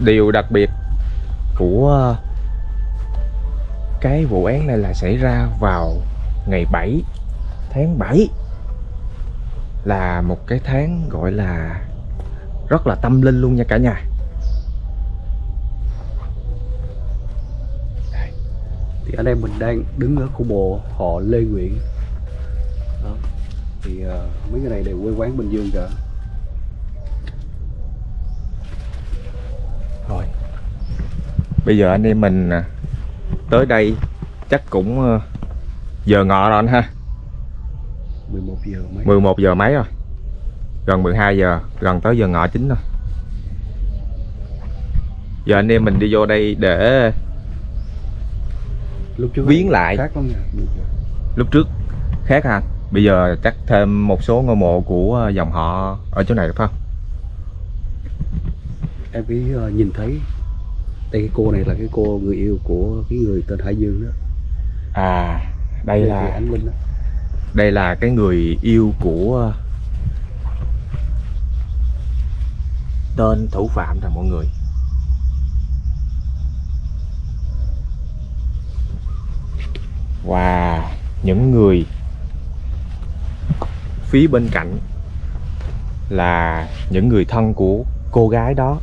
điều đặc biệt của ờ, cái vụ án này là xảy ra vào ngày 7 tháng 7 là một cái tháng gọi là rất là tâm linh luôn nha cả nhà. Thì anh em mình đang đứng ở khu mộ họ Lê Nguyễn. Đó. thì uh, mấy cái này đều quê quán Bình Dương cả. Bây giờ anh em mình à, tới đây chắc cũng ờ, giờ ngọ rồi anh ha. 11 giờ mấy? 11 giờ mấy rồi. Gần 12 giờ gần tới giờ ngọ chính rồi. Giờ anh em mình đi vô đây để lúc trước viếng lại. khác lắm nha lúc trước khác ha bây giờ chắc thêm một số ngôi mộ của dòng họ ở chỗ này phải không? Em cái uh, nhìn thấy đây cái cô này là cái cô người yêu của cái người tên Hải Dương đó. À đây Đây là Ánh Linh đó. đây là cái người yêu của tên thủ phạm rồi mọi người. Và những người phía bên cạnh là những người thân của cô gái đó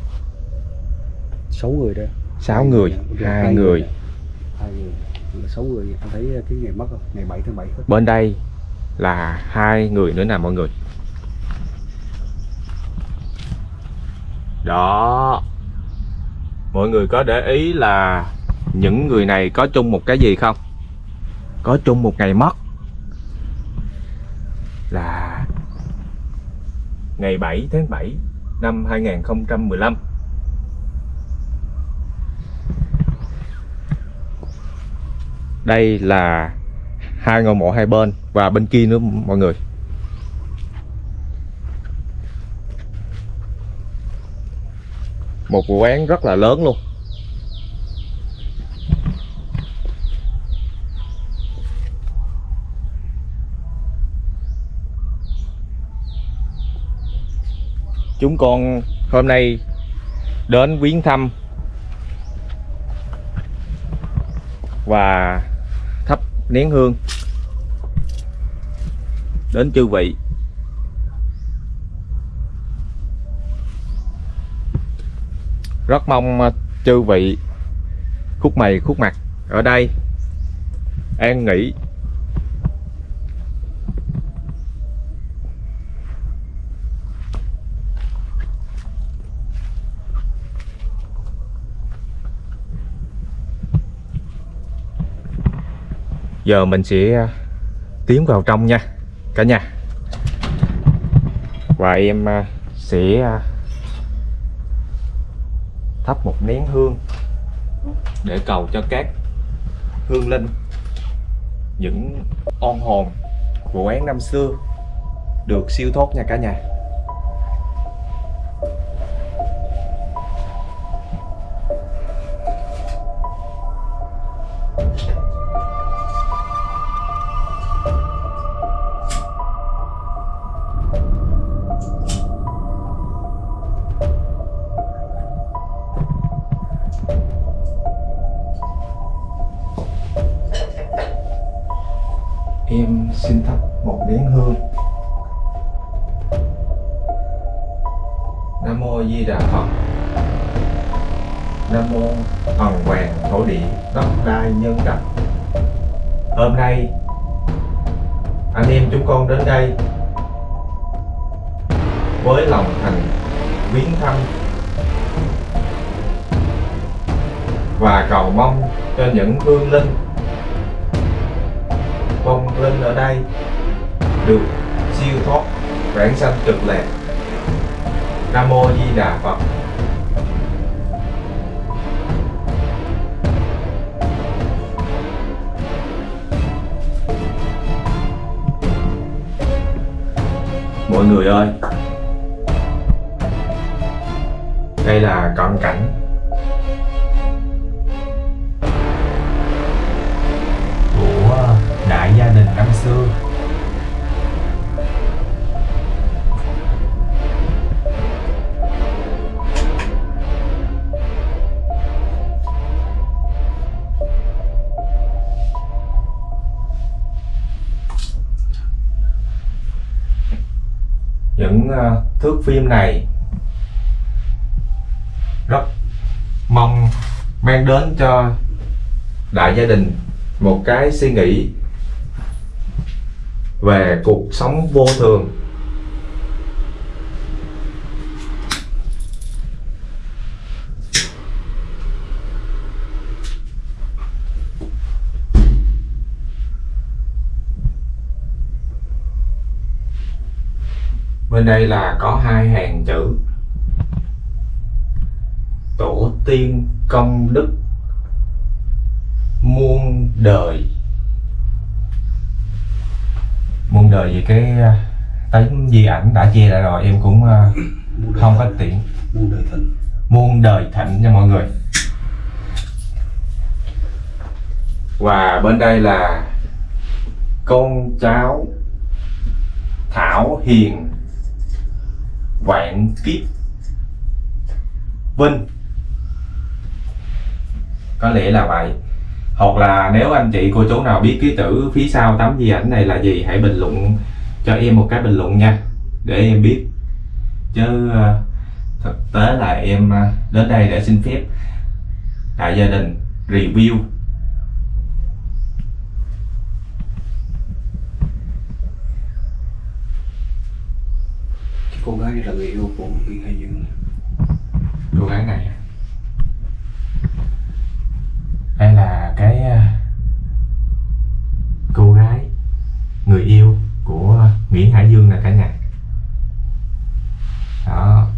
sáu người đó. Sáu Hai người nè, hai người. hai người. Là sáu người anh thấy cái ngày mất không? Ngày 7 tháng 7 hết bên đây là hai người nữa nè mọi người. Đó. Mọi người có để ý là những người này có chung một cái gì không? Có chung một ngày mất. Là ngày 7 tháng 7 năm 2015 đây là hai ngôi mộ hai bên và bên kia nữa, mọi người. Một vụ án rất là lớn luôn. Chúng con hôm nay đến viếng thăm và nén hương. Đến chư vị. Rất mong à, chư vị khúc mày khúc mặt ở đây. An nghỉ. Giờ mình sẽ à, tiến vào trong nha, cả nhà. Và em à, sẽ à, thắp một nén hương để cầu cho các hương linh, những on hồn vụ án năm xưa được siêu thoát nha cả nhà. Đất nhân cách. Hôm nay, anh em chúng con đến đây với lòng thành viếng thăm và cầu mong cho những hương linh, vong linh ở đây được siêu thoát, vãng sanh cực lạc nam mô di đà phật. Mọi người ơi. Đây là cận cảnh. Của đại gia đình năm xưa. Những ờ, thước phim này. Rất mong mang đến cho đại gia đình một cái suy nghĩ về cuộc sống vô thường. Bên đây là có hai hàng chữ. Tổ tiên công đức muôn đời. Muôn đời gì cái uh, tấm di ảnh đã chia lại rồi em cũng không có tiện muôn đời thịnh muôn đời thịnh nha mọi người. Và bên đây là con cháu thảo hiền vạn kiếp. Vinh. Có lẽ là vậy. Hoặc là nếu anh chị cô chú nào biết ký tử phía sau tấm di ảnh này là gì, hãy bình luận cho em một cái bình luận nha, để em biết. Chứ ờ, thực tế là em ờ, đến đây để xin phép. Đại gia đình, review. Cô gái là người yêu của Nguyễn Hải Dương cô gái này đây là cái à, cô gái người yêu của Nguyễn Hải Dương là cả nhà? Đó.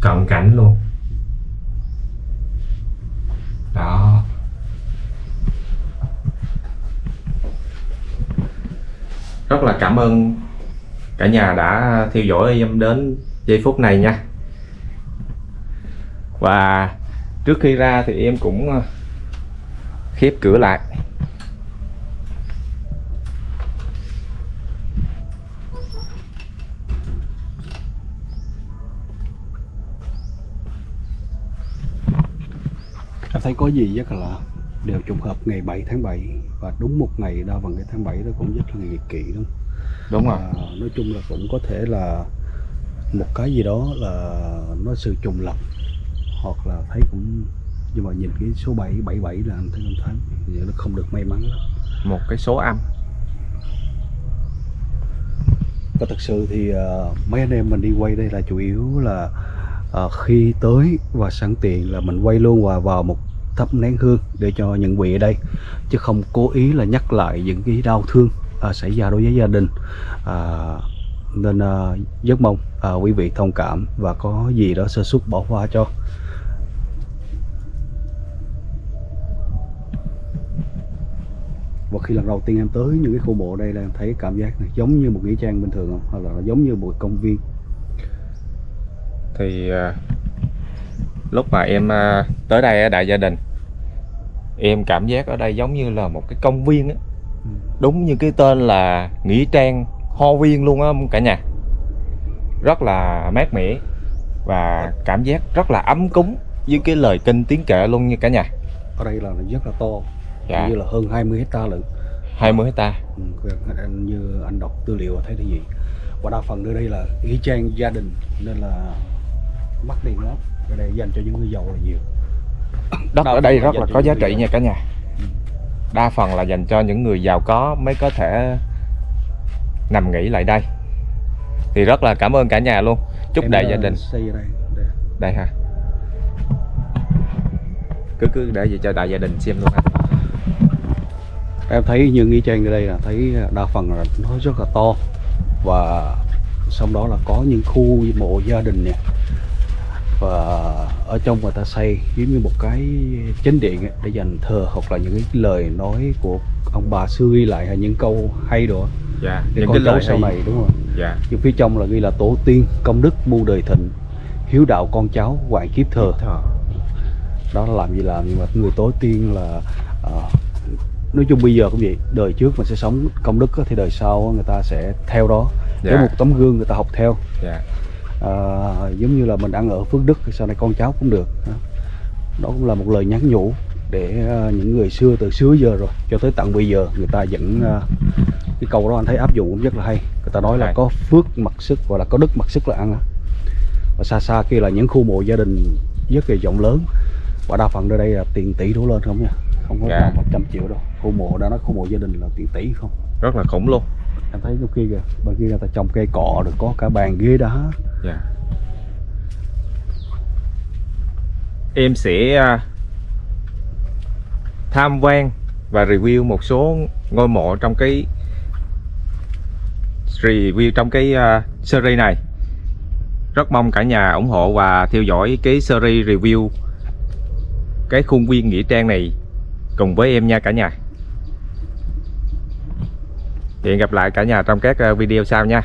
Cận cảnh luôn. Đó. Rất là cảm ơn cả nhà đã theo dõi em đến giây phút này nha và trước khi ra thì em cũng ờ, khép cửa lại em thấy có gì rất là đều trùng hợp ngày 7 tháng 7 và đúng một ngày đó vào ngày tháng 7 đó cũng rất là nghiệt kỵ đúng không? Đúng rồi. À, nói chung là cũng có thể là một cái gì đó là nó sự trùng lập hoặc là thấy cũng nhưng mà nhìn cái số 7 77 là anh thấy anh thấy thì nó không được may mắn lắm. Một cái số âm. Và thật sự thì ờ, mấy anh em mình đi quay đây là chủ yếu là ờ, khi tới và sẵn tiện là mình quay luôn và vào một thắp nén hương để cho những vị ở đây chứ không cố ý là nhắc lại những cái đau thương à, xảy ra đối với gia đình. À, nên à, rất mong à, quý vị thông cảm và có gì đó sơ suất bỏ qua cho. Và khi lần đầu tiên em tới những cái khu mộ đây là em thấy cảm giác này giống như một nghĩa trang bình thường không? Hoặc là giống như một công viên? Thì à, lúc mà em à, tới đây ở đại gia đình em cảm giác ở đây giống như là một cái công viên á đúng như cái tên là nghĩa trang ho viên luôn á cả nhà. Rất là mát mẻ và cảm giác rất là ấm cúng với cái lời kinh tiếng kệ luôn như cả nhà. Ở đây là rất là to dạ. như là hơn 20 hecta lận. 20 hecta. Ừ, như anh đọc tư liệu thấy cái gì. Và đa phần ở đây là nghĩa trang gia đình nên là mắc tiền lắm. Ở đây dành cho những người giàu là nhiều. Đất Đa ở đây rất là có giá trị nha cả nhà. Đa phần là dành cho những người giàu có mới có thể nằm nghỉ lại đây. Thì rất là cảm ơn cả nhà luôn. Chúc Em đại gia đình. xây đây đây. đây ha. Cứ cứ để vậy cho đại gia đình xem luôn ha. Em thấy như nghĩa trang ở đây là thấy đa phần là nó rất là to. Và xong đó là có những khu mộ gia đình nè và ở trong người ta xây giống như một cái chánh điện ấy, để dành thờ hoặc là những cái lời nói của ông bà xưa ghi lại hay những câu hay á, dạ để những con cái cháu sau này đúng không? Dạ. Nhưng phía trong là ghi là tổ tiên công đức muôn đời thịnh hiếu đạo con cháu vạn kiếp thờ. Thờ. Đó là làm gì làm nhưng mà người tổ tiên là ờ, nói chung bây giờ cũng vậy đời trước mình sẽ sống công đức thì đời sau người ta sẽ theo đó. Dạ. một tấm gương người ta học theo. Dạ à, giống như là mình ăn ở phước đức sau này con cháu cũng được. Đó. cũng là một lời nhắn nhủ để ờ, những người xưa từ xưa giờ rồi cho tới tận bây giờ người ta vẫn ờ, cái câu đó anh thấy áp dụng cũng rất là hay. Người ta nói là có phước mặc sức hoặc là có đức mặc sức là ăn và xa xa kia là những khu mộ gia đình rất là rộng lớn. Và đa phần ở đây là tiền tỷ đổ lên không nha không có Dạ. một trăm triệu đâu. Khu mộ đã nói khu mộ gia đình là tiền tỷ không? Rất là khủng luôn em thấy lúc kia kìa, bên kia người ta trồng cây cọ được có cả bàn ghế đá Dạ. Em sẽ à, tham quan và review một số ngôi mộ trong cái review trong cái à, series này. Rất mong cả nhà ủng hộ và theo dõi cái series review cái khuôn viên nghĩa trang này cùng với em nha cả nhà. Hẹn gặp lại cả nhà trong các ờ, video sau nha.